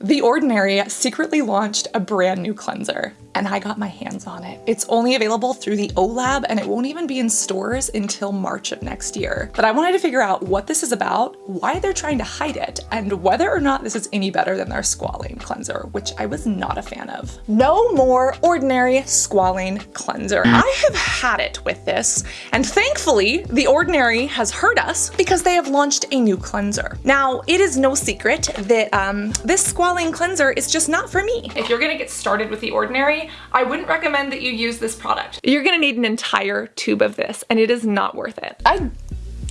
The Ordinary secretly launched a brand new cleanser, and I got my hands on it. It's only available through the OLAB, and it won't even be in stores until March of next year. But I wanted to figure out what this is about, why they're trying to hide it, and whether or not this is any better than their squalane cleanser, which I was not a fan of. No more Ordinary squalane cleanser. I have had it with this, and thankfully, The Ordinary has heard us because they have launched a new cleanser. Now, it is no secret that um, this squalane cleanser is just not for me. If you're gonna get started with The Ordinary, I wouldn't recommend that you use this product. You're gonna need an entire tube of this and it is not worth it. I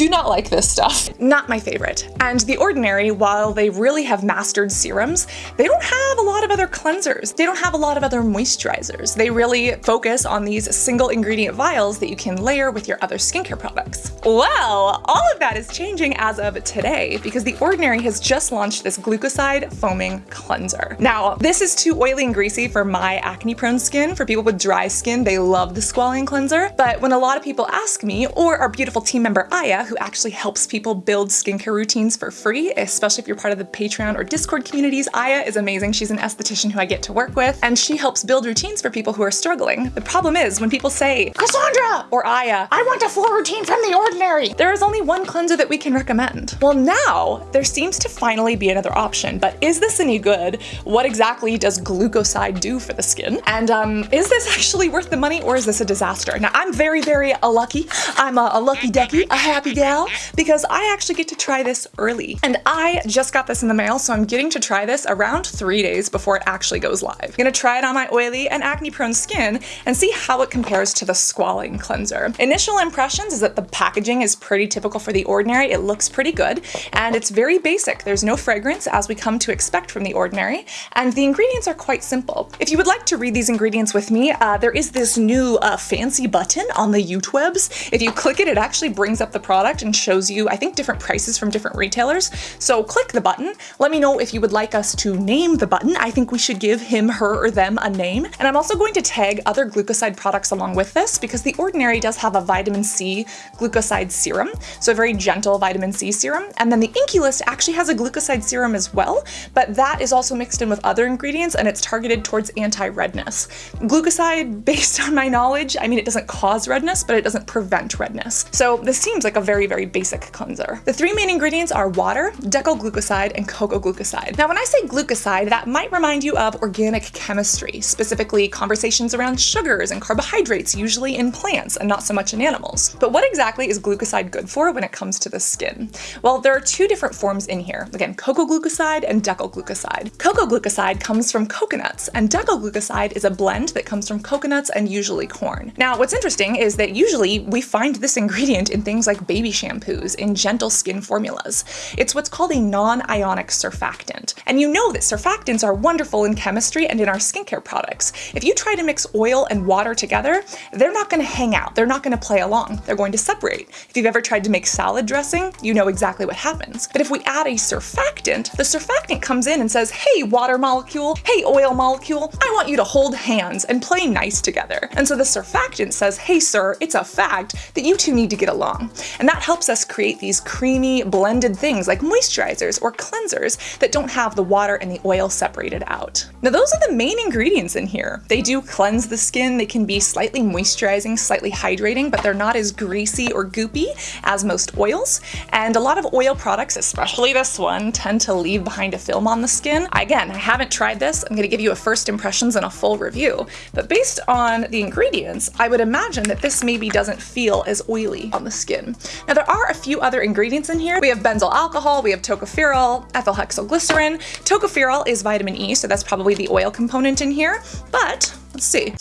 do not like this stuff. Not my favorite. And The Ordinary, while they really have mastered serums, they don't have a lot of other cleansers. They don't have a lot of other moisturizers. They really focus on these single ingredient vials that you can layer with your other skincare products. Well, all of that is changing as of today because The Ordinary has just launched this glucoside foaming cleanser. Now, this is too oily and greasy for my acne prone skin. For people with dry skin, they love the squalane cleanser. But when a lot of people ask me, or our beautiful team member Aya, who actually helps people build skincare routines for free, especially if you're part of the Patreon or Discord communities. Aya is amazing. She's an esthetician who I get to work with, and she helps build routines for people who are struggling. The problem is when people say, Cassandra or Aya, I want a full routine from the ordinary. There is only one cleanser that we can recommend. Well, now there seems to finally be another option, but is this any good? What exactly does glucoside do for the skin? And um, is this actually worth the money or is this a disaster? Now, I'm very, very uh, lucky. I'm a, a lucky ducky, a happy gal because I actually get to try this early. And I just got this in the mail, so I'm getting to try this around three days before it actually goes live. I'm gonna try it on my oily and acne prone skin and see how it compares to the squalane cleanser. Initial impressions is that the packaging is pretty typical for the ordinary. It looks pretty good and it's very basic. There's no fragrance as we come to expect from the ordinary and the ingredients are quite simple. If you would like to read these ingredients with me, uh, there is this new uh, fancy button on the YouTwebs. If you click it, it actually brings up the product product and shows you, I think, different prices from different retailers. So click the button. Let me know if you would like us to name the button. I think we should give him, her, or them a name. And I'm also going to tag other glucoside products along with this because The Ordinary does have a vitamin C glucoside serum, so a very gentle vitamin C serum. And then the INKEY List actually has a glucoside serum as well, but that is also mixed in with other ingredients and it's targeted towards anti-redness. Glucoside, based on my knowledge, I mean, it doesn't cause redness, but it doesn't prevent redness. So this seems like a very, very basic cleanser. The three main ingredients are water, decylglucoside, and coco glucoside. Now, when I say glucoside, that might remind you of organic chemistry, specifically conversations around sugars and carbohydrates, usually in plants and not so much in animals. But what exactly is glucoside good for when it comes to the skin? Well, there are two different forms in here. Again, coco glucoside and decylglucoside. Coco glucoside comes from coconuts, and decylglucoside is a blend that comes from coconuts and usually corn. Now, what's interesting is that usually we find this ingredient in things like baby baby shampoos in gentle skin formulas. It's what's called a non-ionic surfactant. And you know that surfactants are wonderful in chemistry and in our skincare products. If you try to mix oil and water together, they're not going to hang out. They're not going to play along. They're going to separate. If you've ever tried to make salad dressing, you know exactly what happens. But if we add a surfactant, the surfactant comes in and says, hey, water molecule, hey, oil molecule, I want you to hold hands and play nice together. And so the surfactant says, hey, sir, it's a fact that you two need to get along. And that helps us create these creamy blended things like moisturizers or cleansers that don't have the water and the oil separated out. Now those are the main ingredients in here. They do cleanse the skin, they can be slightly moisturizing, slightly hydrating, but they're not as greasy or goopy as most oils. And a lot of oil products, especially this one, tend to leave behind a film on the skin. Again, I haven't tried this. I'm gonna give you a first impressions and a full review. But based on the ingredients, I would imagine that this maybe doesn't feel as oily on the skin. Now there are a few other ingredients in here. We have benzyl alcohol, we have tocopherol, ethyl hexylglycerin. Tocopherol is vitamin E, so that's probably the oil component in here, but let's see.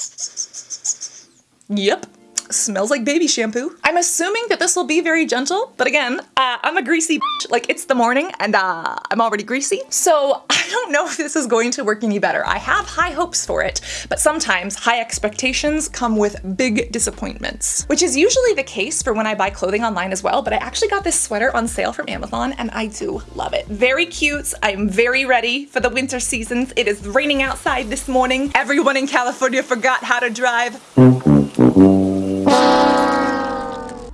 Yep, smells like baby shampoo. I'm assuming that this will be very gentle, but again, uh, I'm a greasy bitch. Like it's the morning and uh, I'm already greasy. So I don't know if this is going to work any better. I have high hopes for it, but sometimes high expectations come with big disappointments, which is usually the case for when I buy clothing online as well, but I actually got this sweater on sale from Amazon and I do love it. Very cute. I'm very ready for the winter seasons. It is raining outside this morning. Everyone in California forgot how to drive.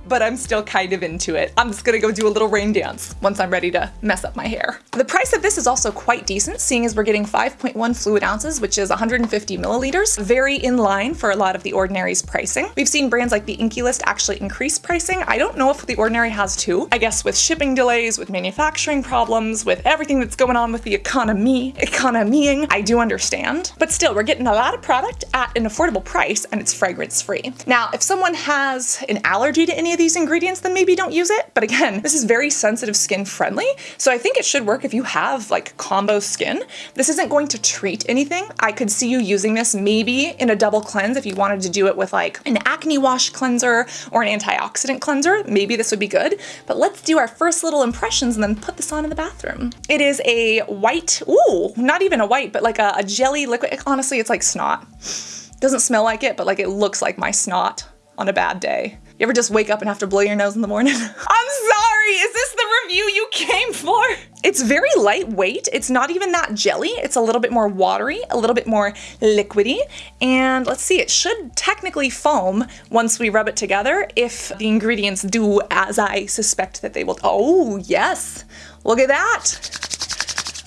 But I'm still kind of into it. I'm just gonna go do a little rain dance once I'm ready to mess up my hair. The price of this is also quite decent, seeing as we're getting 5.1 fluid ounces, which is 150 milliliters. Very in line for a lot of the Ordinary's pricing. We've seen brands like the INKEY List actually increase pricing. I don't know if the Ordinary has too. I guess with shipping delays, with manufacturing problems, with everything that's going on with the economy, economying, I do understand. But still, we're getting a lot of product at an affordable price and it's fragrance free. Now, if someone has an allergy to any of these ingredients, then maybe don't use it. But again, this is very sensitive skin friendly. So I think it should work if you have like combo skin. This isn't going to treat anything. I could see you using this maybe in a double cleanse if you wanted to do it with like an acne wash cleanser or an antioxidant cleanser. Maybe this would be good. But let's do our first little impressions and then put this on in the bathroom. It is a white, ooh, not even a white, but like a, a jelly liquid. Honestly, it's like snot. Doesn't smell like it, but like it looks like my snot on a bad day. You ever just wake up and have to blow your nose in the morning? I'm sorry, is this the review you came for? It's very lightweight. It's not even that jelly. It's a little bit more watery, a little bit more liquidy. And let's see, it should technically foam once we rub it together if the ingredients do as I suspect that they will. Oh, yes. Look at that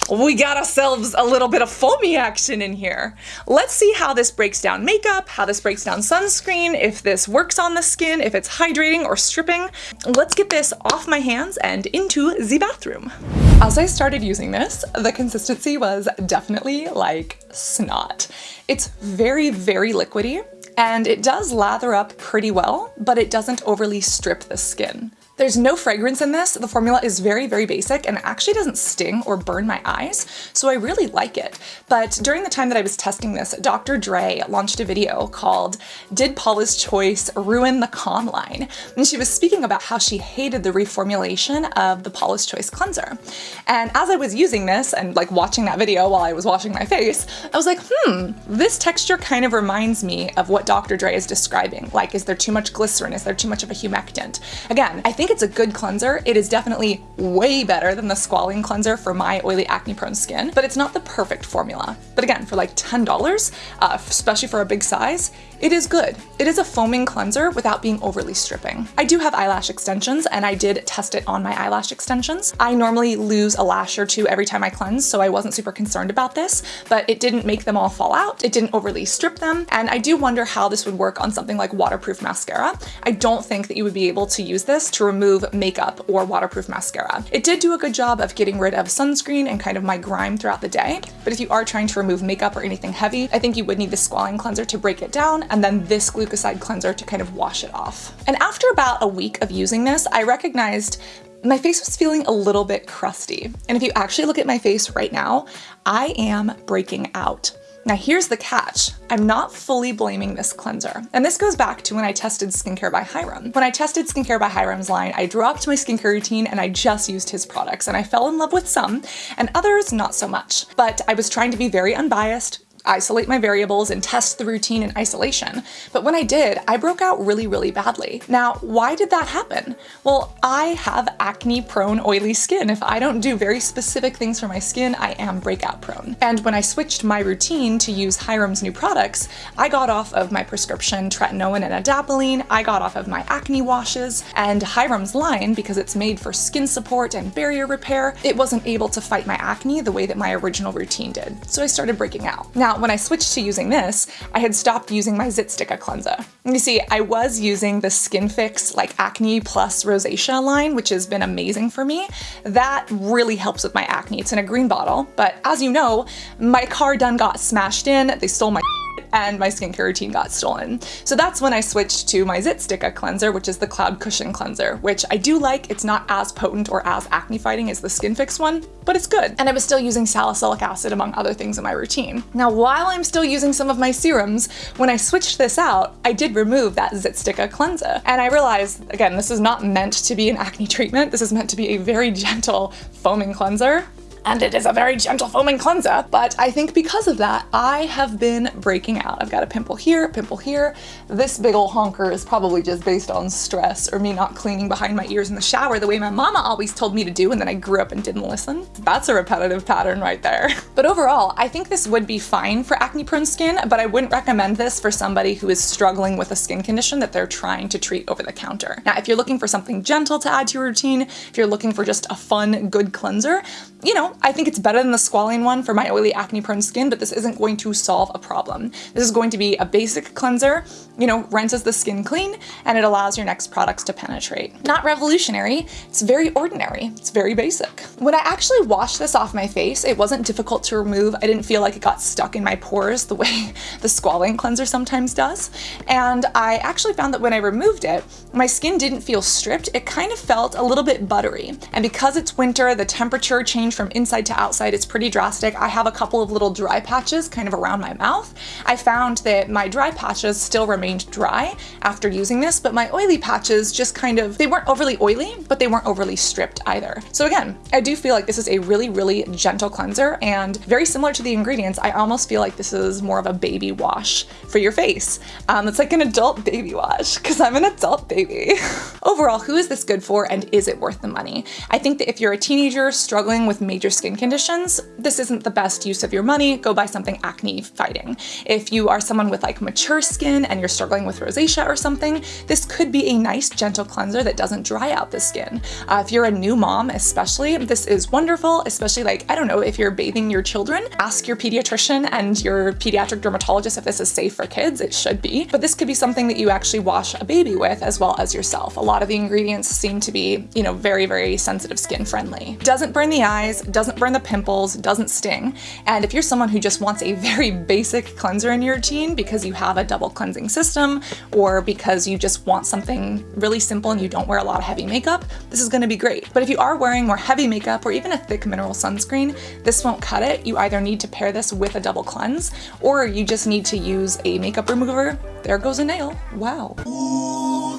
we got ourselves a little bit of foamy action in here. Let's see how this breaks down makeup, how this breaks down sunscreen, if this works on the skin, if it's hydrating or stripping. Let's get this off my hands and into the bathroom. As I started using this, the consistency was definitely like snot. It's very, very liquidy and it does lather up pretty well, but it doesn't overly strip the skin. There's no fragrance in this. The formula is very, very basic and actually doesn't sting or burn my eyes, so I really like it. But during the time that I was testing this, Dr. Dray launched a video called Did Paula's Choice Ruin the Calm line? And she was speaking about how she hated the reformulation of the Paula's Choice cleanser. And as I was using this and like watching that video while I was washing my face, I was like, hmm, this texture kind of reminds me of what Dr. Dray is describing. Like, is there too much glycerin? Is there too much of a humectant? Again, I think think it's a good cleanser. It is definitely way better than the squalene cleanser for my oily acne prone skin, but it's not the perfect formula. But again, for like $10, uh, especially for a big size, it is good. It is a foaming cleanser without being overly stripping. I do have eyelash extensions and I did test it on my eyelash extensions. I normally lose a lash or two every time I cleanse, so I wasn't super concerned about this, but it didn't make them all fall out. It didn't overly strip them. And I do wonder how this would work on something like waterproof mascara. I don't think that you would be able to use this to remove makeup or waterproof mascara. It did do a good job of getting rid of sunscreen and kind of my grime throughout the day, but if you are trying to remove makeup or anything heavy, I think you would need the squalane cleanser to break it down and then this glucoside cleanser to kind of wash it off. And after about a week of using this, I recognized my face was feeling a little bit crusty. And if you actually look at my face right now, I am breaking out. Now here's the catch. I'm not fully blaming this cleanser. And this goes back to when I tested Skincare by Hyram. When I tested Skincare by Hyram's line, I dropped my skincare routine and I just used his products and I fell in love with some and others not so much. But I was trying to be very unbiased, isolate my variables and test the routine in isolation. But when I did, I broke out really, really badly. Now, why did that happen? Well, I have acne prone oily skin. If I don't do very specific things for my skin, I am breakout prone. And when I switched my routine to use Hyram's new products, I got off of my prescription tretinoin and adapalene, I got off of my acne washes, and Hyram's line, because it's made for skin support and barrier repair, it wasn't able to fight my acne the way that my original routine did. So I started breaking out. Now, when I switched to using this, I had stopped using my Zitsticka cleanser. You see, I was using the Skin Fix like Acne Plus Rosacea line, which has been amazing for me. That really helps with my acne. It's in a green bottle, but as you know, my car done got smashed in, they stole my and my skincare routine got stolen. So that's when I switched to my Zitsticka cleanser, which is the Cloud Cushion Cleanser, which I do like. It's not as potent or as acne fighting as the Skin Fix one, but it's good. And I was still using salicylic acid among other things in my routine. Now, while I'm still using some of my serums, when I switched this out, I did remove that Zitsticka cleanser. And I realized, again, this is not meant to be an acne treatment. This is meant to be a very gentle foaming cleanser and it is a very gentle foaming cleanser. But I think because of that, I have been breaking out. I've got a pimple here, a pimple here. This big ol' honker is probably just based on stress or me not cleaning behind my ears in the shower the way my mama always told me to do and then I grew up and didn't listen. That's a repetitive pattern right there. But overall, I think this would be fine for acne prone skin, but I wouldn't recommend this for somebody who is struggling with a skin condition that they're trying to treat over the counter. Now, if you're looking for something gentle to add to your routine, if you're looking for just a fun, good cleanser, you know, I think it's better than the squalane one for my oily acne prone skin, but this isn't going to solve a problem. This is going to be a basic cleanser, you know, rinses the skin clean and it allows your next products to penetrate. Not revolutionary, it's very ordinary, it's very basic. When I actually washed this off my face, it wasn't difficult to remove. I didn't feel like it got stuck in my pores the way the squalane cleanser sometimes does. And I actually found that when I removed it, my skin didn't feel stripped, it kind of felt a little bit buttery. And because it's winter, the temperature changed from inside to outside, it's pretty drastic. I have a couple of little dry patches kind of around my mouth. I found that my dry patches still remained dry after using this, but my oily patches just kind of, they weren't overly oily, but they weren't overly stripped either. So again, I do feel like this is a really, really gentle cleanser and very similar to the ingredients, I almost feel like this is more of a baby wash for your face. Um, it's like an adult baby wash because I'm an adult baby. Overall, who is this good for and is it worth the money? I think that if you're a teenager struggling with major skin conditions, this isn't the best use of your money. Go buy something acne fighting. If you are someone with like mature skin and you're struggling with rosacea or something, this could be a nice gentle cleanser that doesn't dry out the skin. Uh, if you're a new mom especially, this is wonderful, especially like, I don't know, if you're bathing your children, ask your pediatrician and your pediatric dermatologist if this is safe for kids, it should be. But this could be something that you actually wash a baby with as well as yourself. A lot of the ingredients seem to be, you know, very, very sensitive skin friendly. Doesn't burn the eyes, doesn't burn the pimples, doesn't sting. And if you're someone who just wants a very basic cleanser in your routine because you have a double cleansing system or because you just want something really simple and you don't wear a lot of heavy makeup, this is gonna be great. But if you are wearing more heavy makeup or even a thick mineral sunscreen, this won't cut it. You either need to pair this with a double cleanse or you just need to use a makeup remover. There goes a nail. Wow. Ooh,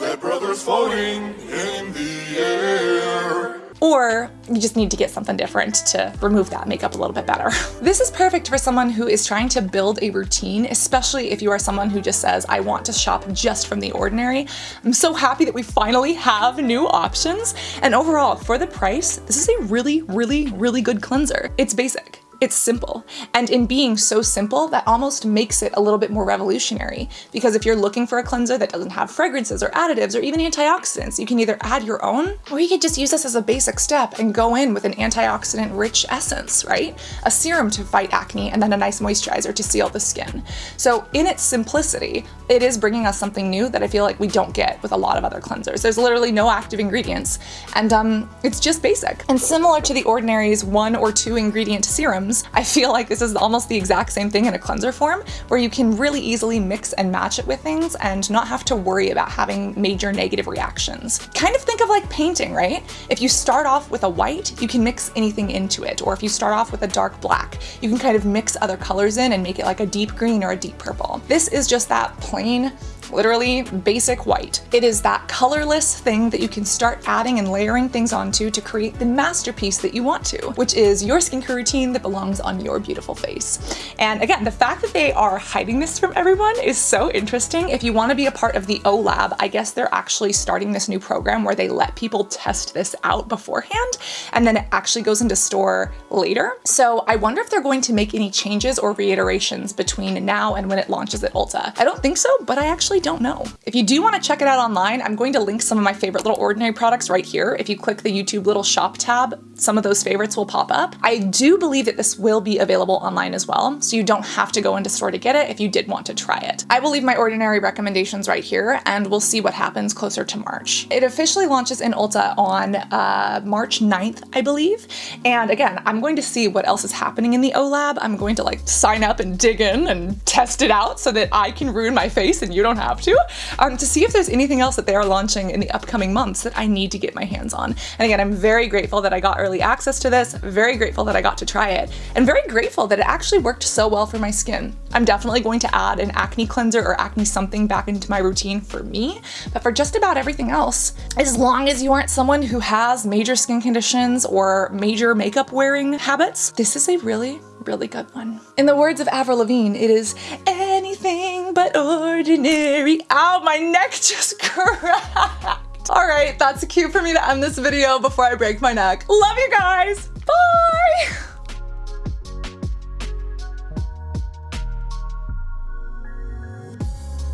Or you just need to get something different to remove that makeup a little bit better. This is perfect for someone who is trying to build a routine, especially if you are someone who just says, I want to shop just from the ordinary. I'm so happy that we finally have new options. And overall, for the price, this is a really, really, really good cleanser. It's basic. It's simple. And in being so simple, that almost makes it a little bit more revolutionary. Because if you're looking for a cleanser that doesn't have fragrances or additives or even antioxidants, you can either add your own, or you could just use this as a basic step and go in with an antioxidant rich essence, right? A serum to fight acne and then a nice moisturizer to seal the skin. So in its simplicity, it is bringing us something new that I feel like we don't get with a lot of other cleansers. There's literally no active ingredients and um, it's just basic. And similar to the Ordinary's one or two ingredient serums, I feel like this is almost the exact same thing in a cleanser form, where you can really easily mix and match it with things and not have to worry about having major negative reactions. Kind of think of like painting, right? If you start off with a white, you can mix anything into it. Or if you start off with a dark black, you can kind of mix other colors in and make it like a deep green or a deep purple. This is just that plain literally basic white. It is that colorless thing that you can start adding and layering things onto to create the masterpiece that you want to, which is your skincare routine that belongs on your beautiful face. And again, the fact that they are hiding this from everyone is so interesting. If you want to be a part of the O Lab, I guess they're actually starting this new program where they let people test this out beforehand and then it actually goes into store later. So I wonder if they're going to make any changes or reiterations between now and when it launches at Ulta. I don't think so, but I actually don't know. If you do want to check it out online, I'm going to link some of my favorite little ordinary products right here. If you click the YouTube little shop tab, some of those favorites will pop up. I do believe that this will be available online as well, so you don't have to go into store to get it if you did want to try it. I will leave my ordinary recommendations right here and we'll see what happens closer to March. It officially launches in Ulta on uh, March 9th, I believe. And again, I'm going to see what else is happening in the O Lab. I'm going to like sign up and dig in and test it out so that I can ruin my face and you don't have to, um, to see if there's anything else that they are launching in the upcoming months that I need to get my hands on. And again, I'm very grateful that I got early access to this, very grateful that I got to try it, and very grateful that it actually worked so well for my skin. I'm definitely going to add an acne cleanser or acne something back into my routine for me, but for just about everything else, as long as you aren't someone who has major skin conditions or major makeup wearing habits, this is a really, really good one. In the words of Avril Lavigne, it is anything but ordinary. Ow, my neck just cracked. All right, that's a cue for me to end this video before I break my neck. Love you guys. Bye.